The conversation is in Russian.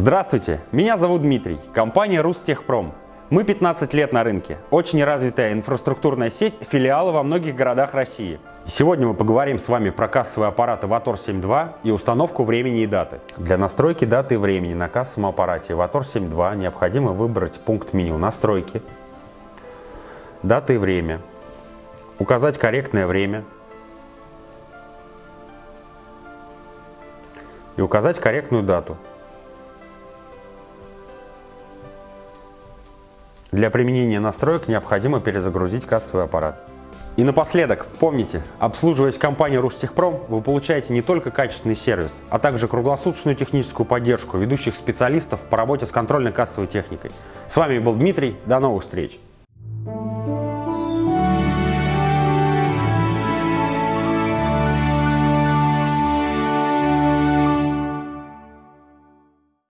Здравствуйте, меня зовут Дмитрий, компания Рустехпром. Мы 15 лет на рынке, очень развитая инфраструктурная сеть, филиалы во многих городах России. Сегодня мы поговорим с вами про кассовые аппараты Vator 7.2 и установку времени и даты. Для настройки даты и времени на кассовом аппарате Vator 7.2 необходимо выбрать пункт меню «Настройки», «Дата и время», указать корректное время и указать корректную дату. Для применения настроек необходимо перезагрузить кассовый аппарат. И напоследок, помните, обслуживаясь компанией Рустехпром, вы получаете не только качественный сервис, а также круглосуточную техническую поддержку ведущих специалистов по работе с контрольно-кассовой техникой. С вами был Дмитрий, до новых встреч!